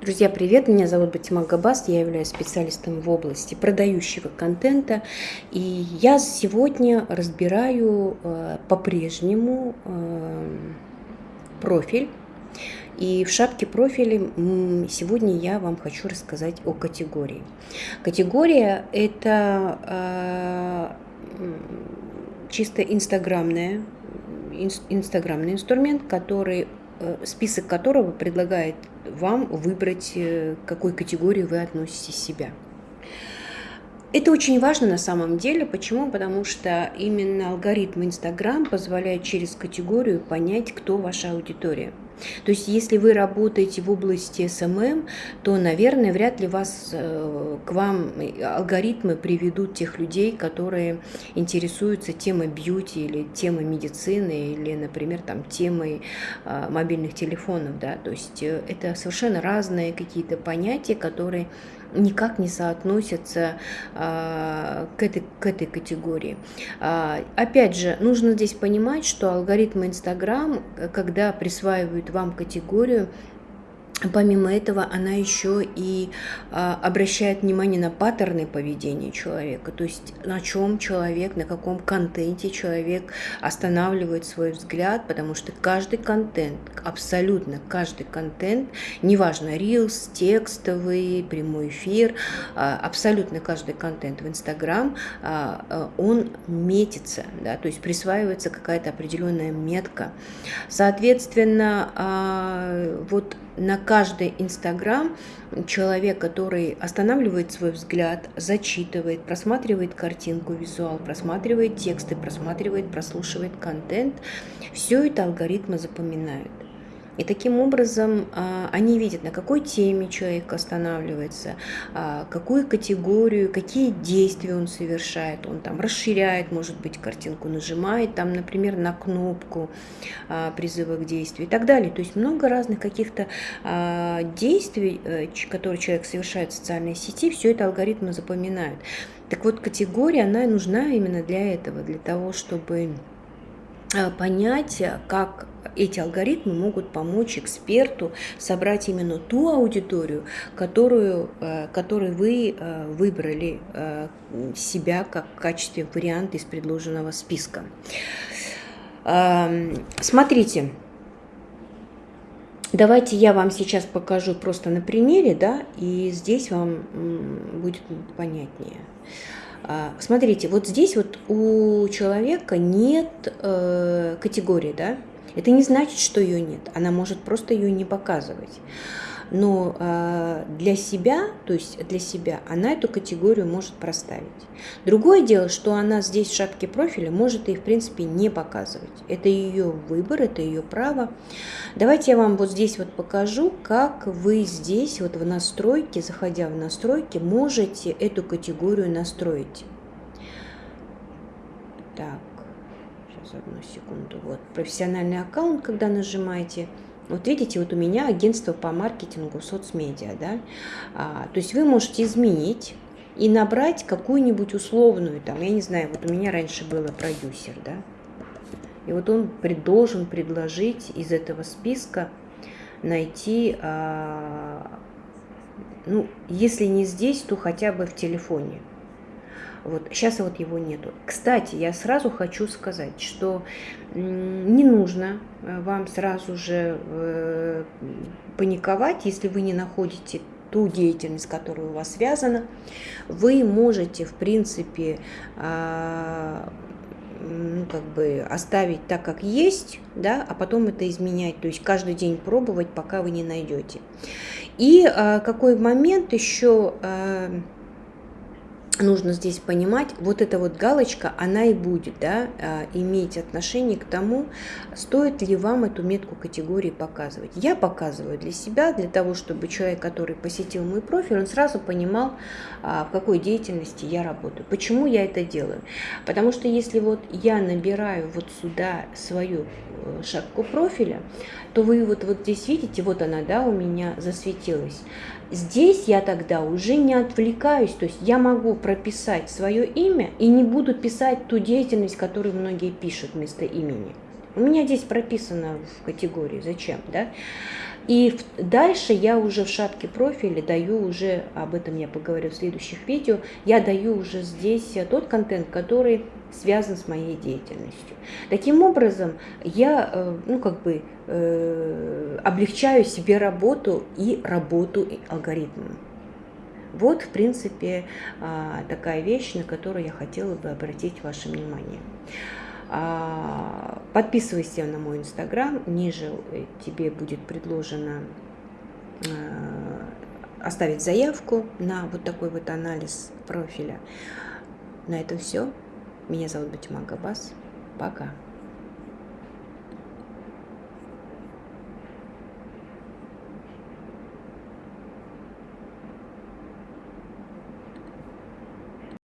Друзья, привет! Меня зовут Батима Габас, я являюсь специалистом в области продающего контента. И я сегодня разбираю э, по-прежнему э, профиль. И в шапке профиля сегодня я вам хочу рассказать о категории. Категория – это э, чисто инстаграмная, инстаграмный инструмент, который Э, список которого предлагает вам выбрать, э, к какой категории вы относите себя. Это очень важно на самом деле. Почему? Потому что именно алгоритм Инстаграм позволяет через категорию понять, кто ваша аудитория. То есть, если вы работаете в области SMM, то, наверное, вряд ли вас, э, к вам алгоритмы приведут тех людей, которые интересуются темой beauty или темой медицины или, например, там, темой а, мобильных телефонов. Да? То есть, э, это совершенно разные какие-то понятия, которые никак не соотносятся а, к, этой, к этой категории. А, опять же, нужно здесь понимать, что алгоритмы Инстаграм, когда присваивают вам категорию, Помимо этого, она еще и а, обращает внимание на паттерны поведения человека, то есть на чем человек, на каком контенте человек останавливает свой взгляд, потому что каждый контент, абсолютно каждый контент, неважно, рилс, текстовый, прямой эфир, а, абсолютно каждый контент в Инстаграм, а, а, он метится, да, то есть присваивается какая-то определенная метка. Соответственно, а, вот на каждый Инстаграм человек, который останавливает свой взгляд, зачитывает, просматривает картинку, визуал, просматривает тексты, просматривает, прослушивает контент, все это алгоритмы запоминают. И таким образом а, они видят, на какой теме человек останавливается, а, какую категорию, какие действия он совершает. Он там расширяет, может быть, картинку, нажимает там, например, на кнопку а, призыва к действию и так далее. То есть много разных каких-то действий, э, которые человек совершает в социальной сети, все это алгоритмы запоминают. Так вот, категория, она нужна именно для этого, для того, чтобы понять, как эти алгоритмы могут помочь эксперту собрать именно ту аудиторию, которую, э, которую вы э, выбрали э, себя как в качестве варианта из предложенного списка. Смотрите, давайте я вам сейчас покажу просто на примере, да, и здесь вам будет понятнее. А, смотрите, вот здесь вот у человека нет э, категории, да, это не значит, что ее нет. Она может просто ее не показывать. Но э, для себя, то есть для себя, она эту категорию может проставить. Другое дело, что она здесь в шапке профиля может и в принципе не показывать. Это ее выбор, это ее право. Давайте я вам вот здесь вот покажу, как вы здесь вот в настройке, заходя в настройки, можете эту категорию настроить. Так одну секунду. Вот, профессиональный аккаунт, когда нажимаете, вот видите, вот у меня агентство по маркетингу соцмедиа, да, а, то есть вы можете изменить и набрать какую-нибудь условную, там, я не знаю, вот у меня раньше было продюсер, да, и вот он должен предложить из этого списка найти, а, ну, если не здесь, то хотя бы в телефоне. Вот сейчас вот его нету. Кстати, я сразу хочу сказать, что не нужно э, вам сразу же э, паниковать, если вы не находите ту деятельность, которая у вас связана. Вы можете, в принципе, а, ну, как бы оставить так, как есть, да, а потом это изменять, то есть каждый день пробовать, пока вы не найдете. И а, какой момент еще а, нужно здесь понимать, вот эта вот галочка, она и будет да, а, иметь отношение к тому, стоит ли вам эту метку категории показывать. Я показываю для себя, для того, чтобы человек, который посетил мой профиль, он сразу понимал, а, в какой деятельности я работаю. Почему я это делаю? Потому что если вот я набираю вот сюда свою э, шапку профиля, то вы вот, вот здесь видите, вот она, да, у меня засветилась. Здесь я тогда уже не отвлекаюсь, то есть я могу прописать свое имя и не буду писать ту деятельность, которую многие пишут вместо имени. У меня здесь прописано в категории, зачем, да? И дальше я уже в шапке профиля даю уже, об этом я поговорю в следующих видео, я даю уже здесь тот контент, который связан с моей деятельностью. Таким образом, я, э, ну, как бы, э, облегчаю себе работу и работу алгоритмом. Вот, в принципе, а, такая вещь, на которую я хотела бы обратить ваше внимание. А, подписывайся на мой инстаграм, ниже тебе будет предложено оставить заявку на вот такой вот анализ профиля. На этом все. Меня зовут Батима Габас. Пока.